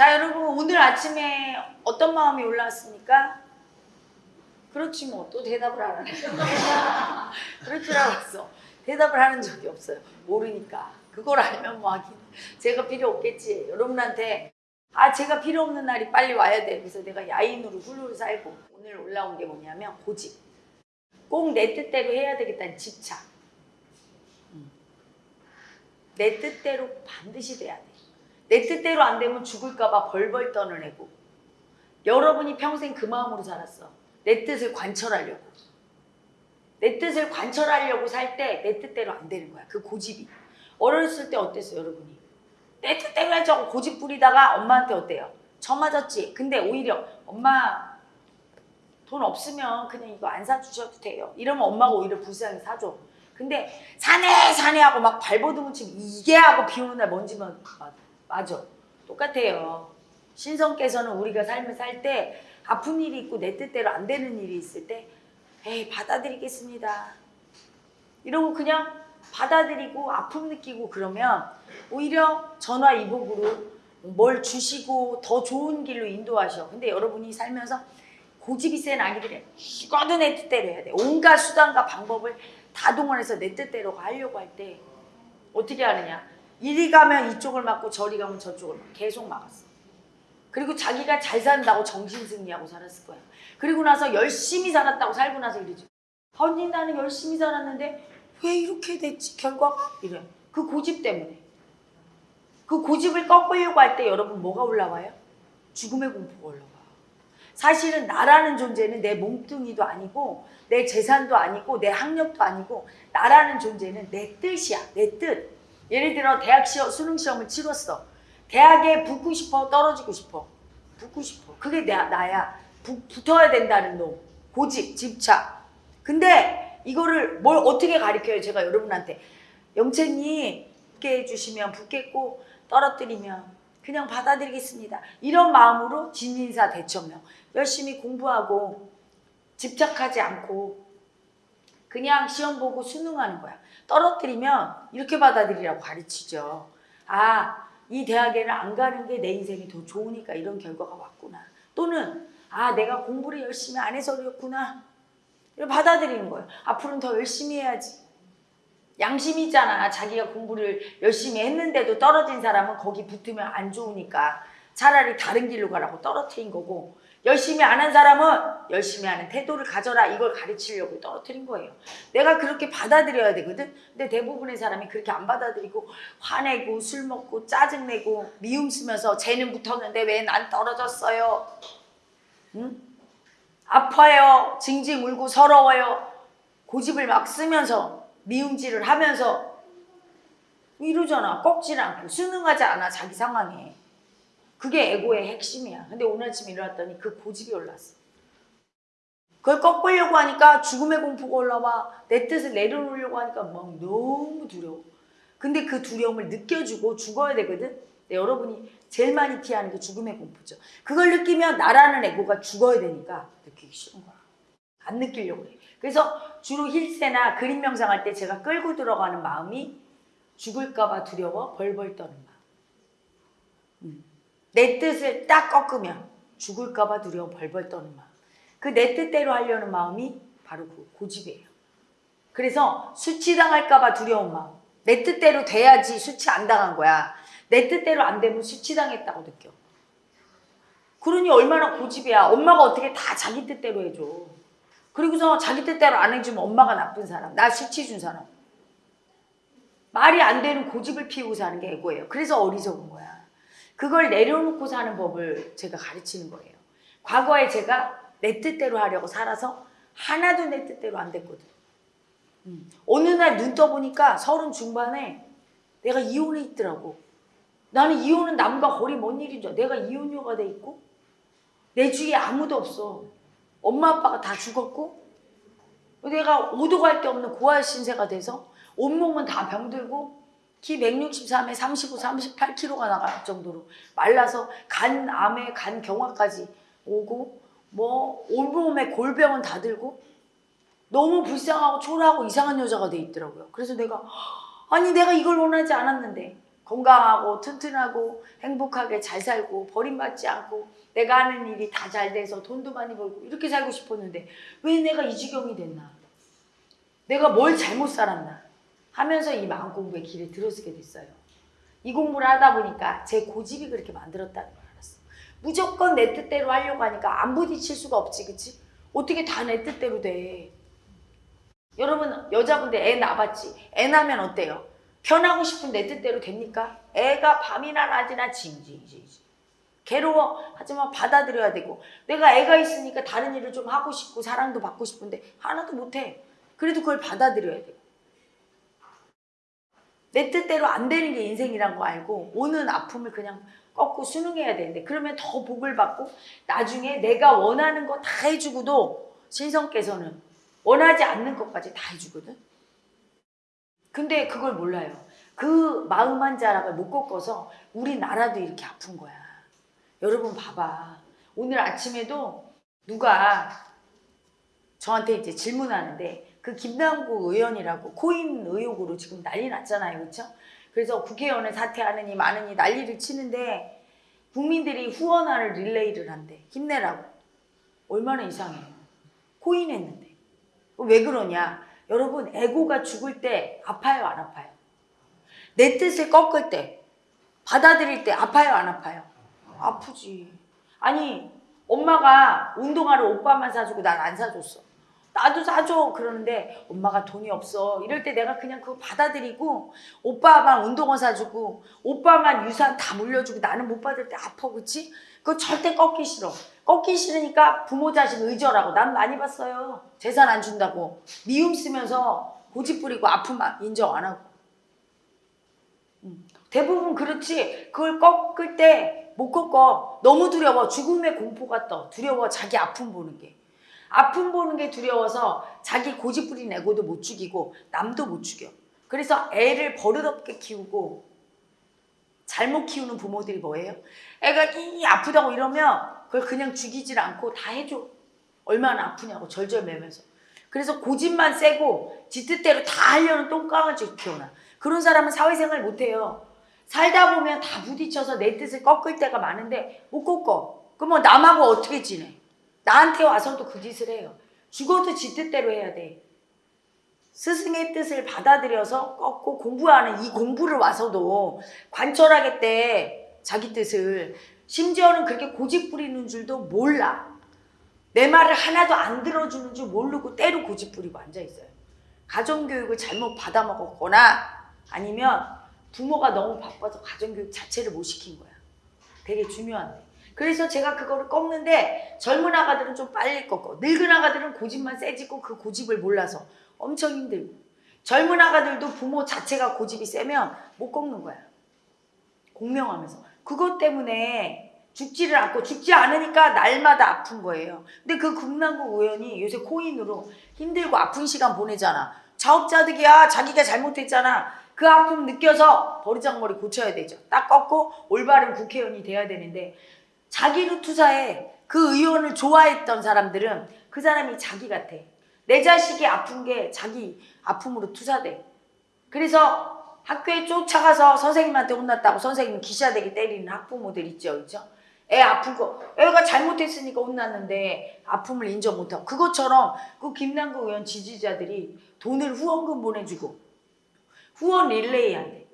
자 여러분 오늘 아침에 어떤 마음이 올라왔습니까? 그렇지 뭐 또 대답을 안 하네. 그럴 줄 알았어. 대답을 하는 적이 없어요. 모르니까. 그걸 알면 뭐 하긴. 제가 필요 없겠지. 여러분한테 아 제가 필요 없는 날이 빨리 와야 돼. 그래서 내가 야인으로 훌훌 살고 오늘 올라온 게 뭐냐면 고집. 꼭 내 뜻대로 해야 되겠다는 집착 음. 내 뜻대로 반드시 돼야 돼 내 뜻대로 안 되면 죽을까봐 벌벌 떠는 애고. 여러분이 평생 그 마음으로 살았어. 내 뜻을 관철하려고. 내 뜻을 관철하려고 살 때 내 뜻대로 안 되는 거야. 그 고집이. 어렸을 때 어땠어 여러분이? 내 뜻대로 해자고 고집 부리다가 엄마한테 어때요? 저 맞았지? 근데 오히려 엄마 돈 없으면 그냥 이거 안 사주셔도 돼요. 이러면 엄마가 오히려 불쌍히 사줘. 근데 사내 사내 하고 막 발버둥을 치면 이게 하고 비 오는 날 먼지만 맞아 맞아. 똑같아요. 신성께서는 우리가 삶을 살 때 아픈 일이 있고 내 뜻대로 안 되는 일이 있을 때 에이 받아들이겠습니다. 이러고 그냥 받아들이고 아픔 느끼고 그러면 오히려 전화 이복으로 뭘 주시고 더 좋은 길로 인도하셔. 근데 여러분이 살면서 고집이 센 아기들이 이거도 내 뜻대로 해야 돼. 온갖 수단과 방법을 다 동원해서 내 뜻대로 하려고 할 때 어떻게 하느냐 이리 가면 이쪽을 막고 저리 가면 저쪽을 막 계속 막았어 그리고 자기가 잘 산다고 정신승리하고 살았을 거야. 그리고 나서 열심히 살았다고 살고 나서 이러지. 언니 나는 열심히 살았는데 왜 이렇게 됐지 결과가? 이래. 그 고집 때문에. 그 고집을 꺾으려고 할 때 여러분 뭐가 올라와요? 죽음의 공포가 올라와. 사실은 나라는 존재는 내 몸뚱이도 아니고 내 재산도 아니고 내 학력도 아니고 나라는 존재는 내 뜻이야. 내 뜻. 예를 들어 대학 시험, 수능 시험을 치렀어. 대학에 붙고 싶어 떨어지고 싶어? 붙고 싶어. 그게 나, 나야. 부, 붙어야 된다는 놈. 고집 집착. 근데 이거를 뭘 어떻게 가르쳐요 제가 여러분한테? 영채님 붙게 해주시면 붙겠고 떨어뜨리면 그냥 받아들이겠습니다. 이런 마음으로 진인사 대처명. 열심히 공부하고 집착하지 않고 그냥 시험 보고 수능하는 거야 떨어뜨리면 이렇게 받아들이라고 가르치죠 아 이 대학에는 안 가는 게 내 인생이 더 좋으니까 이런 결과가 왔구나. 또는 아 내가 공부를 열심히 안 해서 그렇구나. 받아들이는 거예요. 앞으로는 더 열심히 해야지. 양심이 있잖아. 자기가 공부를 열심히 했는데도 떨어진 사람은 거기 붙으면 안 좋으니까 차라리 다른 길로 가라고 떨어뜨린 거고 열심히 안 한 사람은 열심히 하는 태도를 가져라 이걸 가르치려고 떨어뜨린 거예요. 내가 그렇게 받아들여야 되거든. 근데 대부분의 사람이 그렇게 안 받아들이고 화내고 술 먹고 짜증내고 미움 쓰면서 쟤는 붙었는데 왜 난 떨어졌어요. 응? 아파요. 징징 울고 서러워요. 고집을 막 쓰면서 미움질을 하면서 이러잖아. 꺾질 않고 순응하지 않아 자기 상황에. 그게 에고의 핵심이야. 근데 오늘 아침에 일어났더니 그 고집이 올랐어. 그걸 꺾으려고 하니까 죽음의 공포가 올라와. 내 뜻을 내려놓으려고 하니까 막 너무 두려워. 근데 그 두려움을 느껴주고 죽어야 되거든. 여러분이 제일 많이 피하는 게 죽음의 공포죠. 그걸 느끼면 나라는 에고가 죽어야 되니까 느끼기 싫은 거야. 안 느끼려고 해. 그래서 주로 힐세나 그림 명상할 때 제가 끌고 들어가는 마음이 죽을까 봐 두려워 벌벌 떠는 마음. 음. 내 뜻을 딱 꺾으면 죽을까봐 두려워 벌벌 떠는 마음. 그 내 뜻대로 하려는 마음이 바로 그 고집이에요. 그래서 수치당할까봐 두려운 마음. 내 뜻대로 돼야지 수치 안 당한 거야. 내 뜻대로 안 되면 수치당했다고 느껴. 그러니 얼마나 고집이야. 엄마가 어떻게 다 자기 뜻대로 해줘. 그리고서 자기 뜻대로 안 해주면 엄마가 나쁜 사람. 나 수치 준 사람. 말이 안 되는 고집을 피우고 사는 게 에고예요. 그래서 어리석은 거야. 그걸 내려놓고 사는 법을 제가 가르치는 거예요. 과거에 제가 내 뜻대로 하려고 살아서 하나도 내 뜻대로 안 됐거든. 음. 어느 날 눈 떠보니까 서른 중반에 내가 이혼해 있더라고. 나는 이혼은 남과 거리 먼 일인 줄. 내가 이혼녀가 돼 있고 내 주위에 아무도 없어. 엄마 아빠가 다 죽었고 내가 오도 갈 데 없는 고아 신세가 돼서 온몸은 다 병들고 키 163에 35, 38kg가 나갈 정도로 말라서 간 암에 간 경화까지 오고 뭐 온몸에 골병은 다 들고 너무 불쌍하고 초라하고 이상한 여자가 돼 있더라고요. 그래서 내가 아니 내가 이걸 원하지 않았는데 건강하고 튼튼하고 행복하게 잘 살고 버림받지 않고 내가 하는 일이 다 잘 돼서 돈도 많이 벌고 이렇게 살고 싶었는데 왜 내가 이 지경이 됐나? 내가 뭘 잘못 살았나? 하면서 이 마음 공부의 길에 들어서게 됐어요. 이 공부를 하다 보니까 제 고집이 그렇게 만들었다는 걸 알았어. 무조건 내 뜻대로 하려고 하니까 안 부딪힐 수가 없지, 그치? 어떻게 다 내 뜻대로 돼? 여러분 여자분들 애 낳았지? 애 낳으면 어때요? 편하고 싶은 내 뜻대로 됩니까? 애가 밤이나 낮이나 징징징징 괴로워 하지만 받아들여야 되고 내가 애가 있으니까 다른 일을 좀 하고 싶고 사랑도 받고 싶은데 하나도 못해 그래도 그걸 받아들여야 되고 내 뜻대로 안 되는 게 인생이란 거 알고 오는 아픔을 그냥 꺾고 순응해야 되는데 그러면 더 복을 받고 나중에 내가 원하는 거 다 해주고도 신성께서는 원하지 않는 것까지 다 해주거든. 근데 그걸 몰라요. 그 마음 한 자락을 못 꺾어서 우리나라도 이렇게 아픈 거야. 여러분 봐봐. 오늘 아침에도 누가 저한테 이제 질문하는데 그 김남국 의원이라고 코인 의혹으로 지금 난리 났잖아요. 그렇죠? 그래서 국회의원을 사퇴하느니 마느니 난리를 치는데 국민들이 후원화를 릴레이를 한대. 힘내라고. 얼마나 이상해요. 코인 했는데. 왜 그러냐? 여러분 에고가 죽을 때 아파요 안 아파요? 내 뜻을 꺾을 때 받아들일 때 아파요 안 아파요? 아프지. 아니 엄마가 운동화를 오빠만 사주고 난 안 사줬어. 나도 사줘. 그러는데 엄마가 돈이 없어. 이럴 때 내가 그냥 그거 받아들이고 오빠만 운동화 사주고 오빠만 유산 다 물려주고 나는 못 받을 때 아파 그치? 그거 절대 꺾기 싫어. 꺾기 싫으니까 부모 자식 의절하고. 난 많이 봤어요. 재산 안 준다고. 미움 쓰면서 고집 부리고 아픔 인정 안 하고. 음. 대부분 그렇지. 그걸 꺾을 때 못 꺾어. 너무 두려워. 죽음의 공포가 떠. 두려워. 자기 아픔 보는 게 아픔 보는 게 두려워서 자기 고집 부린 애고도 못 죽이고 남도 못 죽여. 그래서 애를 버릇없게 키우고 잘못 키우는 부모들이 뭐예요? 애가 이 아프다고 이러면 그걸 그냥 죽이질 않고 다 해줘. 얼마나 아프냐고 절절매면서. 그래서 고집만 세고 지 뜻대로 다 하려는 똥강아지 키워놔. 그런 사람은 사회생활 못해요. 살다 보면 다 부딪혀서 내 뜻을 꺾을 때가 많은데 못 꺾어. 그러면 남하고 어떻게 지내? 나한테 와서도 그 짓을 해요. 죽어도 지 뜻대로 해야 돼. 스승의 뜻을 받아들여서 꺾고 공부하는 이 공부를 와서도 관철하겠대. 자기 뜻을. 심지어는 그렇게 고집 부리는 줄도 몰라. 내 말을 하나도 안 들어주는 줄 모르고 때로 고집 부리고 앉아있어요. 가정교육을 잘못 받아먹었거나 아니면 부모가 너무 바빠서 가정교육 자체를 못 시킨 거야. 되게 중요한데. 그래서 제가 그거를 꺾는데 젊은 아가들은 좀 빨리 꺾어. 늙은 아가들은 고집만 세지고 그 고집을 몰라서 엄청 힘들고. 젊은 아가들도 부모 자체가 고집이 세면 못 꺾는 거야. 공명하면서. 그것 때문에 죽지를 않고 죽지 않으니까 날마다 아픈 거예요. 근데 그 금남국 의원이 요새 코인으로 힘들고 아픈 시간 보내잖아. 자업자득이야. 자기가 잘못했잖아. 그 아픔 느껴서 버리장머리 고쳐야 되죠. 딱 꺾고 올바른 국회의원이 돼야 되는데 자기로 투사해. 그 의원을 좋아했던 사람들은 그 사람이 자기 같아. 내 자식이 아픈 게 자기 아픔으로 투사돼. 그래서 학교에 쫓아가서 선생님한테 혼났다고 선생님 기샤대기 때리는 학부모들 있죠. 그죠? 애 아픈 거, 애가 잘못했으니까 혼났는데 아픔을 인정 못하고. 그것처럼 그 김남국 의원 지지자들이 돈을 후원금 보내주고 후원 릴레이 한대.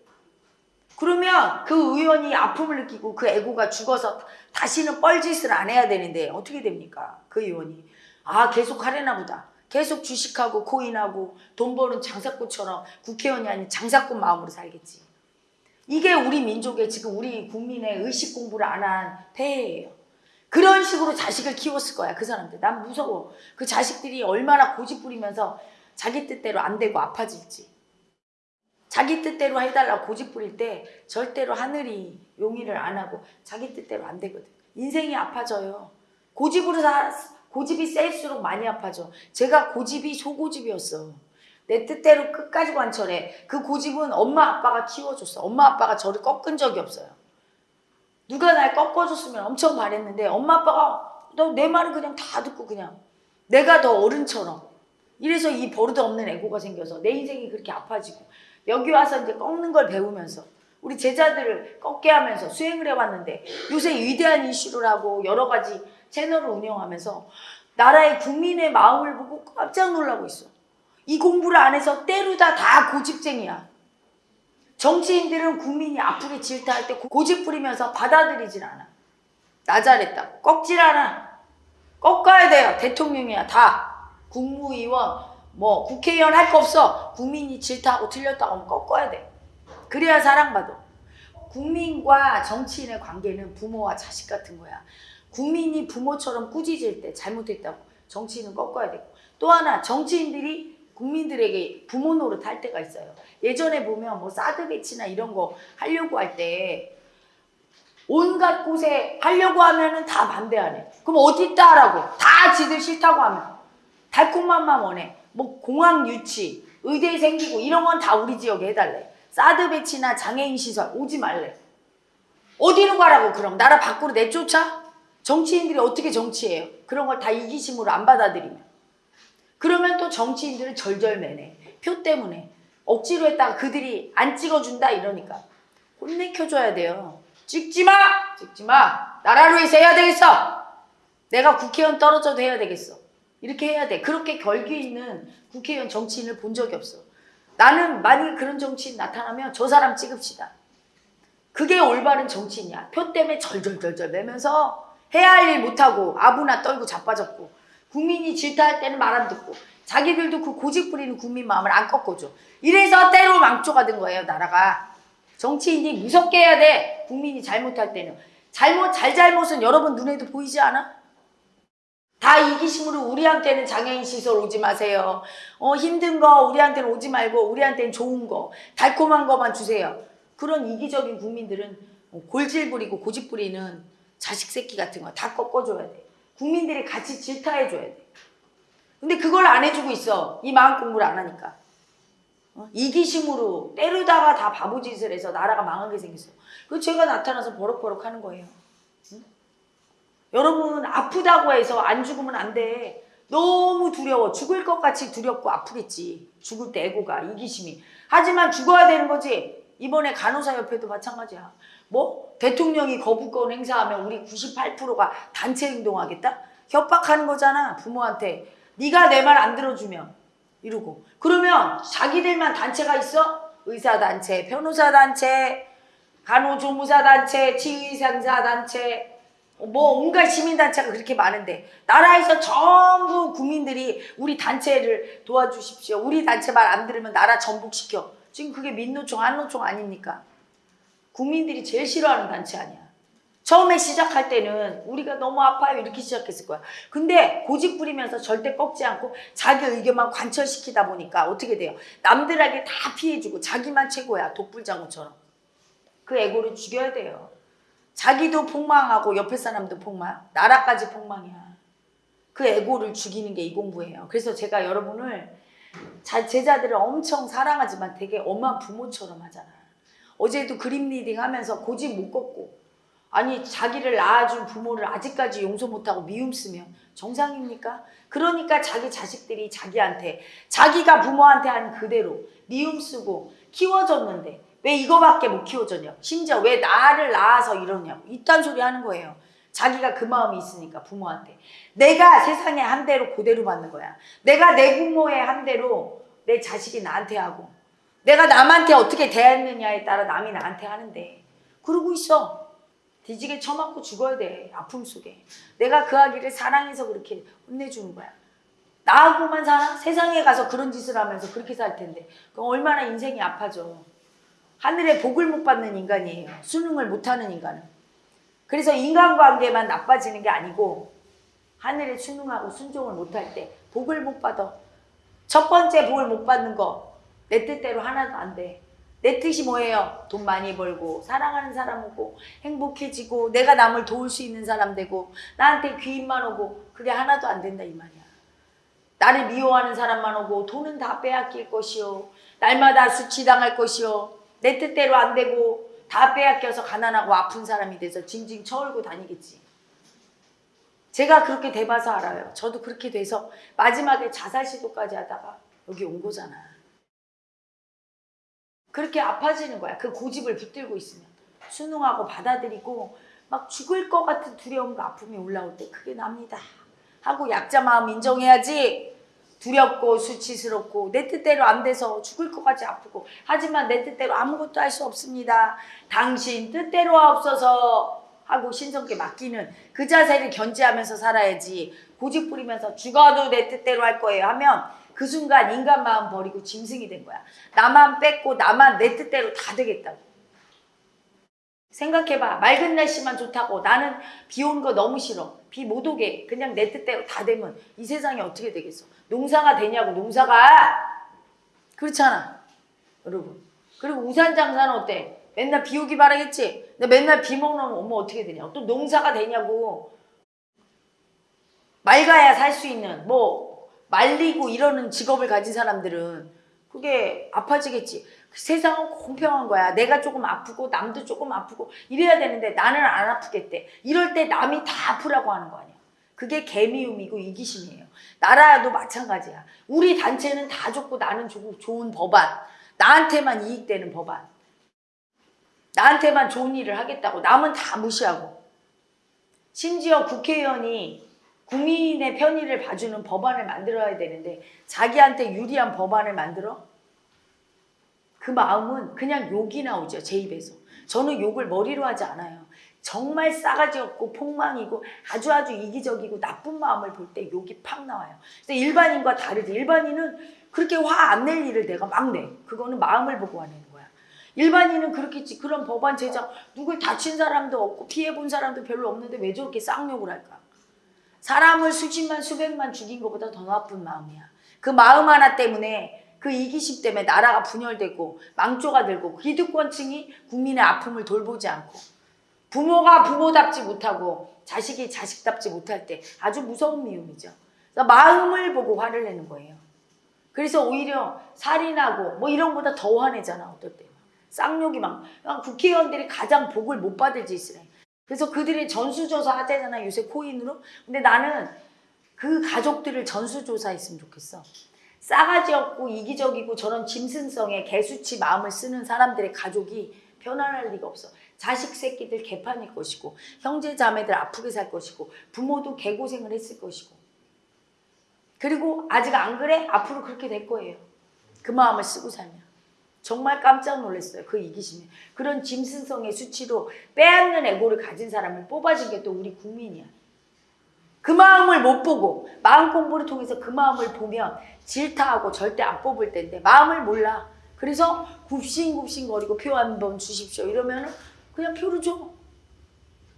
그러면 그 의원이 아픔을 느끼고 그 애고가 죽어서 다시는 뻘짓을 안 해야 되는데 어떻게 됩니까? 그 의원이. 아 계속 하려나 보다. 계속 주식하고 코인하고 돈 버는 장사꾼처럼 국회의원이 아닌 장사꾼 마음으로 살겠지. 이게 우리 민족의 지금 우리 국민의 의식 공부를 안 한 폐해예요. 그런 식으로 자식을 키웠을 거야 그 사람들. 난 무서워. 그 자식들이 얼마나 고집 부리면서 자기 뜻대로 안 되고 아파질지. 자기 뜻대로 해달라고 고집 부릴 때 절대로 하늘이 용의를 안 하고 자기 뜻대로 안 되거든. 인생이 아파져요. 고집으로 사, 고집이 셀수록 많이 아파져. 제가 고집이 소고집이었어. 내 뜻대로 끝까지 관철해. 그 고집은 엄마 아빠가 키워줬어. 엄마 아빠가 저를 꺾은 적이 없어요. 누가 날 꺾어줬으면 엄청 바랬는데 엄마 아빠가 너 내 말을 그냥 다 듣고 그냥 내가 더 어른처럼 이래서 이 버릇 없는 애고가 생겨서 내 인생이 그렇게 아파지고 여기 와서 이제 꺾는 걸 배우면서 우리 제자들을 꺾게 하면서 수행을 해왔는데 요새 위대한 이슈를 하고 여러 가지 채널을 운영하면서 나라의 국민의 마음을 보고 깜짝 놀라고 있어. 이 공부를 안 해서 때르다 다 고집쟁이야. 정치인들은 국민이 아프게 질타할 때 고집 부리면서 받아들이질 않아. 나 잘했다. 꺾질 않아. 꺾어야 돼요. 대통령이야. 다. 국무위원, 뭐 국회의원 할 거 없어. 국민이 질타하고 틀렸다고 하면 꺾어야 돼. 그래야 사랑받아. 국민과 정치인의 관계는 부모와 자식 같은 거야. 국민이 부모처럼 꾸짖을 때 잘못했다고 정치인은 꺾어야 되고 또 하나 정치인들이 국민들에게 부모 노릇 할 때가 있어요. 예전에 보면 뭐 사드 배치나 이런 거 하려고 할 때 온갖 곳에 하려고 하면은 다 반대하네. 그럼 어디 있다라고 다 지들 싫다고 하면 달콤함만 원해. 뭐 공항 유치, 의대 생기고 이런 건 다 우리 지역에 해달래. 사드 배치나 장애인 시설 오지 말래. 어디로 가라고 그럼 나라 밖으로 내쫓아? 정치인들이 어떻게 정치해요? 그런 걸 다 이기심으로 안 받아들이면. 그러면 또 정치인들은 절절매네. 표 때문에. 억지로 했다가 그들이 안 찍어준다 이러니까. 혼내켜줘야 돼요. 찍지 마! 찍지 마! 나라를 위해서 해야 되겠어! 내가 국회의원 떨어져도 해야 되겠어. 이렇게 해야 돼. 그렇게 결기 있는 국회의원 정치인을 본 적이 없어. 나는 만약에 그런 정치인 나타나면 저 사람 찍읍시다. 그게 올바른 정치인이야. 표 때문에 절절절절 매면서 해야 할 일 못하고 아부나 떨고 자빠졌고 국민이 질타할 때는 말 안 듣고 자기들도 그 고집 부리는 국민 마음을 안 꺾어줘. 이래서 때로 망조가 된 거예요 나라가. 정치인이 무섭게 해야 돼. 국민이 잘못할 때는. 잘못 잘잘못은 여러분 눈에도 보이지 않아? 다 이기심으로 우리한테는 장애인 시설 오지 마세요. 어 힘든 거 우리한테는 오지 말고 우리한테는 좋은 거 달콤한 거만 주세요. 그런 이기적인 국민들은 골질 부리고 고집 부리는 자식 새끼 같은 거 다 꺾어줘야 돼. 국민들이 같이 질타해줘야 돼. 근데 그걸 안 해주고 있어. 이 마음 공부를 안 하니까. 어? 이기심으로 때르다가 다 바보짓을 해서 나라가 망하게 생겼어. 그 죄가 나타나서 버럭버럭 하는 거예요. 응? 여러분 아프다고 해서 안 죽으면 안 돼. 너무 두려워. 죽을 것 같이 두렵고 아프겠지. 죽을 때 애고가 이기심이. 하지만 죽어야 되는 거지. 이번에 간호사 협회도 마찬가지야. 뭐 대통령이 거부권 행사하면 우리 98%가 단체 행동하겠다? 협박하는 거잖아 부모한테. 네가 내 말 안 들어주면 이러고. 그러면 자기들만 단체가 있어? 의사단체, 변호사단체, 간호조무사단체, 치의상사단체 뭐 온갖 시민단체가 그렇게 많은데 나라에서 전부 국민들이 우리 단체를 도와주십시오. 우리 단체 말 안 들으면 나라 전복시켜. 지금 그게 민노총, 한노총 아닙니까? 국민들이 제일 싫어하는 단체 아니야. 처음에 시작할 때는 우리가 너무 아파요 이렇게 시작했을 거야. 근데 고집 부리면서 절대 꺾지 않고 자기 의견만 관철시키다 보니까 어떻게 돼요? 남들에게 다 피해주고 자기만 최고야. 독불장군처럼. 그 에고를 죽여야 돼요. 자기도 폭망하고 옆에 사람도 폭망, 나라까지 폭망이야. 그 에고를 죽이는 게 이 공부예요. 그래서 제가 여러분을 자, 제자들을 엄청 사랑하지만 되게 엄한 부모처럼 하잖아. 어제도 그림 reading 하면서 고집 못 꺾고 아니 자기를 낳아준 부모를 아직까지 용서 못하고 미움 쓰면 정상입니까? 그러니까 자기 자식들이 자기한테 자기가 부모한테 한 그대로 미움 쓰고 키워줬는데 왜 이거밖에 못 키워줬냐 심지어 왜 나를 낳아서 이러냐고. 이딴 소리 하는 거예요. 자기가 그 마음이 있으니까 부모한테. 내가 세상에 한 대로 그대로 받는 거야. 내가 내 부모에 한 대로 내 자식이 나한테 하고. 내가 남한테 어떻게 대했느냐에 따라 남이 나한테 하는데. 그러고 있어. 뒤지게 처맞고 죽어야 돼. 아픔 속에. 내가 그 아기를 사랑해서 그렇게 혼내주는 거야. 나하고만 살아? 세상에 가서 그런 짓을 하면서 그렇게 살 텐데. 그럼 얼마나 인생이 아파져 하늘에 복을 못 받는 인간이에요 수능을 못하는 인간은 그래서 인간관계만 나빠지는 게 아니고 하늘에 순응하고 순종을 못할 때 복을 못 받아 첫 번째 복을 못 받는 거 내 뜻대로 하나도 안 돼. 내 뜻이 뭐예요? 돈 많이 벌고 사랑하는 사람 오고 행복해지고 내가 남을 도울 수 있는 사람 되고 나한테 귀인만 오고 그게 하나도 안 된다 이 말이야. 나를 미워하는 사람만 오고 돈은 다 빼앗길 것이요. 날마다 수치당할 것이요. 내 뜻대로 안 되고 다 빼앗겨서 가난하고 아픈 사람이 돼서 징징 쳐울고 다니겠지. 제가 그렇게 돼봐서 알아요. 저도 그렇게 돼서 마지막에 자살 시도까지 하다가 여기 온 거잖아. 그렇게 아파지는 거야. 그 고집을 붙들고 있으면. 순응하고 받아들이고 막 죽을 것 같은 두려움과 아픔이 올라올 때 그게 납니다. 하고 약자 마음 인정해야지. 두렵고 수치스럽고 내 뜻대로 안 돼서 죽을 것까지 아프고 하지만 내 뜻대로 아무것도 할 수 없습니다. 당신 뜻대로 하옵소서 하고 신성께 맡기는 그 자세를 견지하면서 살아야지 고집 부리면서 죽어도 내 뜻대로 할 거예요 하면 그 순간 인간 마음 버리고 짐승이 된 거야. 나만 뺏고 나만 내 뜻대로 다 되겠다고. 생각해봐. 맑은 날씨만 좋다고 나는 비 오는 거 너무 싫어. 비 못 오게 그냥 내 뜻대로 다 되면 이 세상이 어떻게 되겠어? 농사가 되냐고 농사가 그렇잖아. 여러분. 그리고 우산 장사는 어때? 맨날 비 오기 바라겠지? 근데 맨날 비 먹으면 어머 어떻게 되냐? 또 농사가 되냐고. 맑아야 살 수 있는 뭐 말리고 이러는 직업을 가진 사람들은 그게 아파지겠지. 그 세상은 공평한 거야. 내가 조금 아프고 남도 조금 아프고 이래야 되는데 나는 안 아프겠대. 이럴 때 남이 다 아프라고 하는 거 아니야. 그게 개미움이고 이기심이에요. 나라도 마찬가지야. 우리 단체는 다 좋고 나는 좋고 좋은 법안. 나한테만 이익되는 법안. 나한테만 좋은 일을 하겠다고 남은 다 무시하고. 심지어 국회의원이 국민의 편의를 봐주는 법안을 만들어야 되는데 자기한테 유리한 법안을 만들어? 그 마음은 그냥 욕이 나오죠. 제 입에서. 저는 욕을 머리로 하지 않아요. 정말 싸가지 없고 폭망이고 아주 아주 이기적이고 나쁜 마음을 볼 때 욕이 팍 나와요. 그래서 일반인과 다르지. 일반인은 그렇게 화 안 낼 일을 내가 막 내. 그거는 마음을 보고 화내는 거야. 일반인은 그렇겠지. 그런 법안 제작 누굴 다친 사람도 없고 피해 본 사람도 별로 없는데 왜 저렇게 쌍욕을 할까? 사람을 수십만 수백만 죽인 것보다 더 나쁜 마음이야. 그 마음 하나 때문에 그 이기심 때문에 나라가 분열되고 망조가 들고 기득권층이 국민의 아픔을 돌보지 않고 부모가 부모답지 못하고 자식이 자식답지 못할 때 아주 무서운 미움이죠. 그래서 마음을 보고 화를 내는 거예요. 그래서 오히려 살인하고 뭐 이런 거보다 더 화내잖아 어떨 때. 쌍욕이 막 국회의원들이 가장 복을 못 받을 짓을 해. 그래서 그들이 전수조사 하잖아 요새 코인으로. 근데 나는 그 가족들을 전수조사했으면 좋겠어. 싸가지 없고 이기적이고 저런 짐승성의 개수치 마음을 쓰는 사람들의 가족이 편안할 리가 없어. 자식 새끼들 개판일 것이고 형제 자매들 아프게 살 것이고 부모도 개고생을 했을 것이고 그리고 아직 안 그래? 앞으로 그렇게 될 거예요. 그 마음을 쓰고 살면. 정말 깜짝 놀랐어요. 그 이기심에. 그런 짐승성의 수치로 빼앗는 애고를 가진 사람을 뽑아준 게 또 우리 국민이야. 그 마음을 못 보고 마음 공부를 통해서 그 마음을 보면 질타하고 절대 안 뽑을 텐데 마음을 몰라. 그래서 굽신굽신거리고 표 한 번 주십시오. 이러면은 그냥 표를 줘.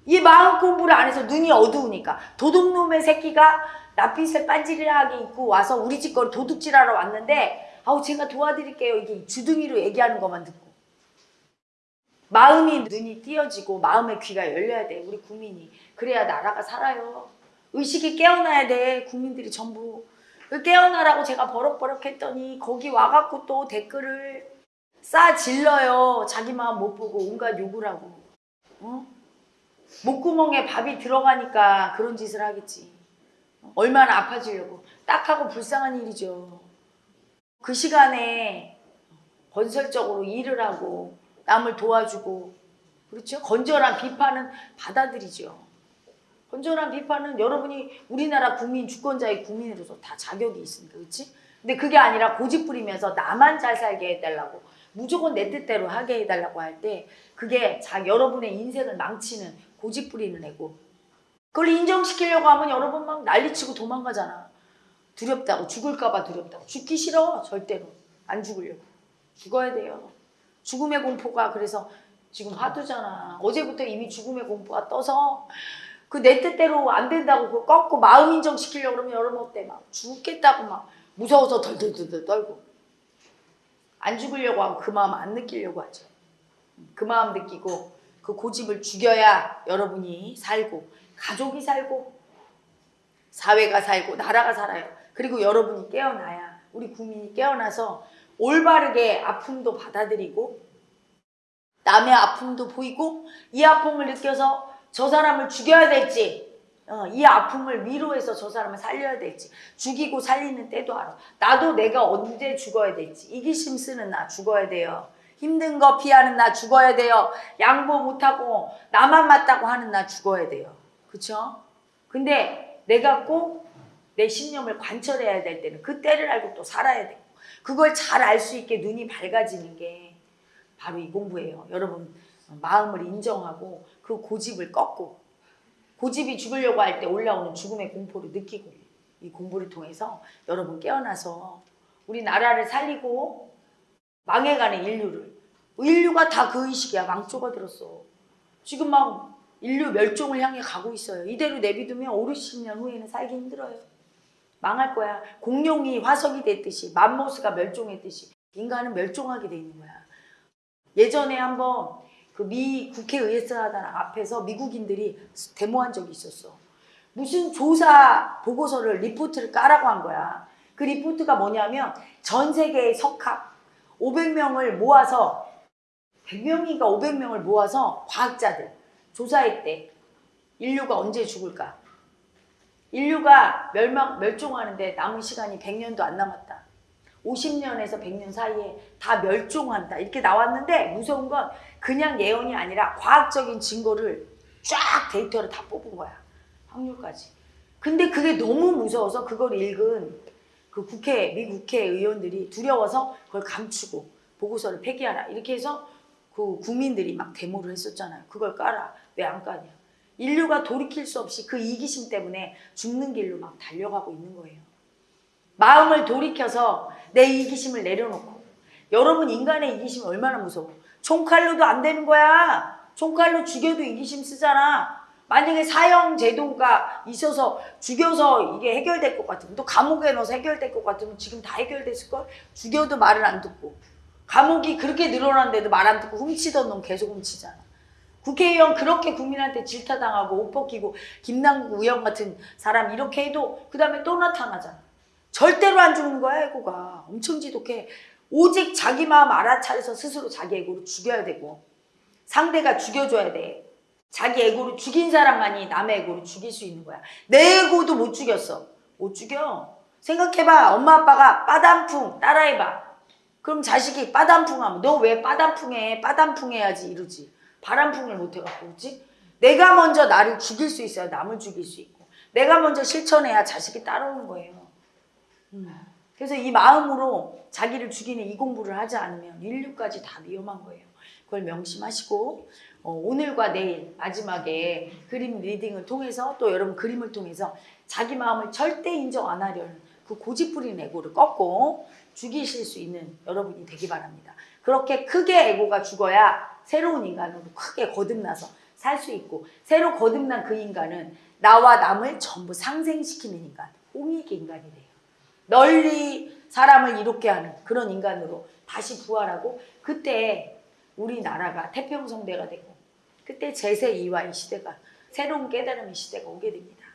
이 마음 공부를 안 해서 눈이 어두우니까. 도둑놈의 새끼가 낯빛을 반지르하게 입고 와서 우리 집 거를 도둑질하러 왔는데 아우 제가 도와드릴게요. 이게 주둥이로 얘기하는 것만 듣고. 마음이 눈이 띄어지고 마음의 귀가 열려야 돼. 우리 국민이. 그래야 나라가 살아요 의식이 깨어나야 돼 국민들이 전부 그 깨어나라고 제가 버럭버럭 했더니 거기 와갖고 또 댓글을 싸 질러요 자기 마음 못 보고 온갖 욕을 하고 어? 목구멍에 밥이 들어가니까 그런 짓을 하겠지 얼마나 아파지려고 딱하고 불쌍한 일이죠 그 시간에 건설적으로 일을 하고 남을 도와주고 그렇죠? 건전한 비판은 받아들이죠. 건전한 비판은 여러분이 우리나라 국민 주권자의 국민으로서 다 자격이 있으니까 그렇지? 근데 그게 아니라 고집 부리면서 나만 잘 살게 해달라고 무조건 내 뜻대로 하게 해달라고 할 때 그게 자 여러분의 인생을 망치는 고집 부리는 애고. 그걸 인정시키려고 하면 여러분 막 난리치고 도망가잖아. 두렵다고 죽을까봐 두렵다고. 죽기 싫어 절대로. 안 죽으려고. 죽어야 돼요. 죽음의 공포가 그래서 지금 화두잖아. 어제부터 이미 죽음의 공포가 떠서 그 내 뜻대로 안 된다고 그거 꺾고 마음 인정시키려고 그러면 여러분 어때? 막 죽겠다고 막 무서워서 덜덜덜덜 떨고. 안 죽으려고 하고 그 마음 안 느끼려고 하죠. 그 마음 느끼고 그 고집을 죽여야 여러분이 살고 가족이 살고 사회가 살고 나라가 살아요. 그리고 여러분이 깨어나야 우리 국민이 깨어나서 올바르게 아픔도 받아들이고 남의 아픔도 보이고 이 아픔을 느껴서 저 사람을 죽여야 될지 어, 이 아픔을 위로해서 저 사람을 살려야 될지 죽이고 살리는 때도 알아 나도 내가 언제 죽어야 될지 이기심 쓰는 나 죽어야 돼요 힘든 거 피하는 나 죽어야 돼요. 양보 못하고 나만 맞다고 하는 나 죽어야 돼요. 그쵸? 근데 내가 꼭 내 신념을 관철해야 될 때는 그 때를 알고 또 살아야 되고 그걸 잘 알 수 있게 눈이 밝아지는 게 바로 이 공부예요. 여러분 마음을 인정하고 그 고집을 꺾고 고집이 죽으려고 할 때 올라오는 죽음의 공포를 느끼고 이 공부를 통해서 여러분 깨어나서 우리 나라를 살리고 망해가는 인류를. 인류가 다 그 의식이야. 망조가 들었어. 지금 막 인류 멸종을 향해 가고 있어요. 이대로 내비두면 5, 60년 후에는 살기 힘들어요. 망할 거야. 공룡이 화석이 됐듯이 맘모스가 멸종했듯이 인간은 멸종하게 돼 있는 거야. 예전에 한번 그 미 국회의사단 앞에서 미국인들이 데모한 적이 있었어 무슨 조사 보고서를 리포트를 까라고 한 거야. 그 리포트가 뭐냐면 전 세계의 석학 500명을 모아서 100명인가 500명을 모아서 과학자들 조사했대. 인류가 언제 죽을까? 인류가 멸망 멸종하는데 남은 시간이 100년도 안 남았다. 50년에서 100년 사이에 다 멸종한다. 이렇게 나왔는데 무서운 건 그냥 예언이 아니라 과학적인 증거를 쫙 데이터를 다 뽑은 거야. 확률까지. 근데 그게 너무 무서워서 그걸 읽은 그 국회, 미 국회 의원들이 두려워서 그걸 감추고 보고서를 폐기하라. 이렇게 해서 그 국민들이 막 데모를 했었잖아요. 그걸 까라. 왜 안 까냐. 인류가 돌이킬 수 없이 그 이기심 때문에 죽는 길로 막 달려가고 있는 거예요. 마음을 돌이켜서 내 이기심을 내려놓고 여러분 인간의 이기심이 얼마나 무서워. 총칼로도 안 되는 거야. 총칼로 죽여도 이기심 쓰잖아. 만약에 사형 제도가 있어서 죽여서 이게 해결될 것 같으면 또 감옥에 넣어서 해결될 것 같으면 지금 다 해결됐을걸? 죽여도 말을 안 듣고 감옥이 그렇게 늘어났는데도 말 안 듣고 훔치던 놈 계속 훔치잖아. 국회의원 그렇게 국민한테 질타당하고 옷 벗기고 김남국 의원 같은 사람 이렇게 해도 그 다음에 또 나타나잖아. 절대로 안 죽는 거야 애고가. 엄청 지독해. 오직 자기 마음 알아차려서 스스로 자기 애고를 죽여야 되고 상대가 죽여줘야 돼. 자기 애고를 죽인 사람만이 남의 애고를 죽일 수 있는 거야. 내 애고도 못 죽였어. 못 죽여. 생각해봐. 엄마 아빠가 빠단풍 따라해봐. 그럼 자식이 빠단풍 하면 너 왜 빠단풍해? 빠단풍 해야지 이러지. 바람풍을 못 해갖고 그지? 내가 먼저 나를 죽일 수 있어야 남을 죽일 수 있고 내가 먼저 실천해야 자식이 따라오는 거예요. 음. 그래서 이 마음으로 자기를 죽이는 이 공부를 하지 않으면 인류까지 다 위험한 거예요. 그걸 명심하시고 어, 오늘과 내일 마지막에 그림 리딩을 통해서 또 여러분 그림을 통해서 자기 마음을 절대 인정 안 하려는 그 고집부린 애고를 꺾고 죽이실 수 있는 여러분이 되기 바랍니다. 그렇게 크게 애고가 죽어야 새로운 인간으로 크게 거듭나서 살 수 있고 새로 거듭난 그 인간은 나와 남을 전부 상생시키는 인간, 홍익 인간이 돼요. 널리 사람을 이롭게 하는 그런 인간으로 다시 부활하고 그때 우리나라가 태평성대가 되고 그때 제세 이화의 시대가 새로운 깨달음의 시대가 오게 됩니다.